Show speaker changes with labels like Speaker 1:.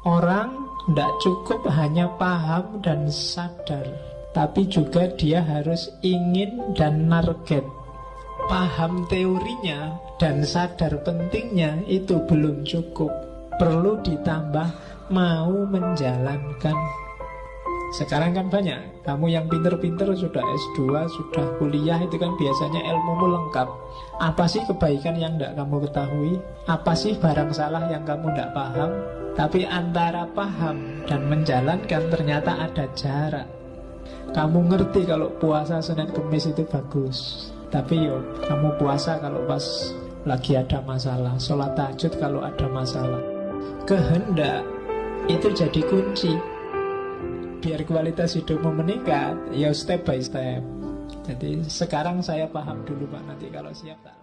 Speaker 1: Orang tidak cukup hanya paham dan sadar Tapi juga dia harus ingin dan target Paham teorinya dan sadar pentingnya itu belum cukup. Perlu ditambah mau menjalankan sekarang kan banyak. Kamu yang pinter-pinter sudah S2 Sudah kuliah itu kan biasanya ilmumu lengkap. Apa sih kebaikan yang tidak kamu ketahui? Apa sih barang salah yang kamu tidak paham? Tapi antara paham dan menjalankan ternyata ada jarak. Kamu ngerti kalau puasa Senin Kemis itu bagus. Tapi yo kamu puasa kalau pas lagi ada masalah. Sholat tahajud kalau ada masalah. Kehendak itu jadi kunci biar kualitas hidupmu meningkat ya step by step. Jadi sekarang saya paham dulu Pak. Nanti kalau siap tak